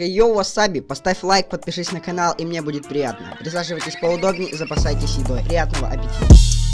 Хей, йоу, васаби, поставь лайк, подпишись на канал, и мне будет приятно. Присаживайтесь поудобнее, запасайтесь едой. Приятного аппетита.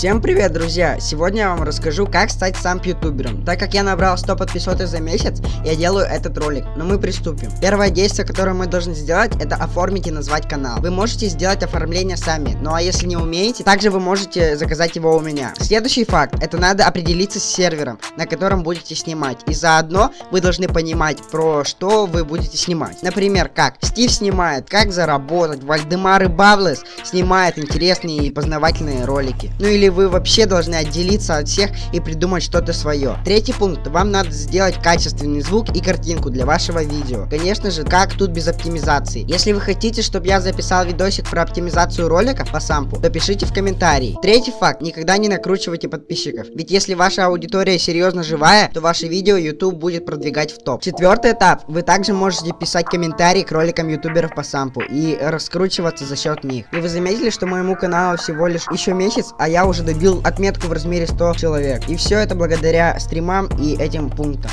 Всем привет, друзья! Сегодня я вам расскажу, как стать SAMP ютубером. Так как я набрал 100 подписоты за месяц, я делаю этот ролик. Но мы приступим. Первое действие, которое мы должны сделать, это оформить и назвать канал. Вы можете сделать оформление сами, ну а если не умеете, также вы можете заказать его у меня. Следующий факт, это надо определиться с сервером, на котором будете снимать. И заодно вы должны понимать, про что вы будете снимать. Например, как Стив снимает, как заработать, Вальдемар и Бавлес снимает интересные и познавательные ролики. Ну или вы вообще должны отделиться от всех и придумать что-то свое. Третий пункт. Вам надо сделать качественный звук и картинку для вашего видео. Конечно же, как тут без оптимизации. Если вы хотите, чтобы я записал видосик про оптимизацию роликов по сампу, то пишите в комментарии. Третий факт. Никогда не накручивайте подписчиков. Ведь если ваша аудитория серьезно живая, то ваше видео YouTube будет продвигать в топ. Четвертый этап. Вы также можете писать комментарии к роликам ютуберов по сампу и раскручиваться за счет них. И вы заметили, что моему каналу всего лишь еще месяц, а я уже уже добил отметку в размере 100 человек. И все это благодаря стримам и этим пунктам.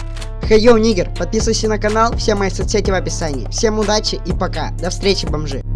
Хей, йоу, нигер, подписывайся на канал, все мои соцсети в описании. Всем удачи и пока. До встречи, бомжи.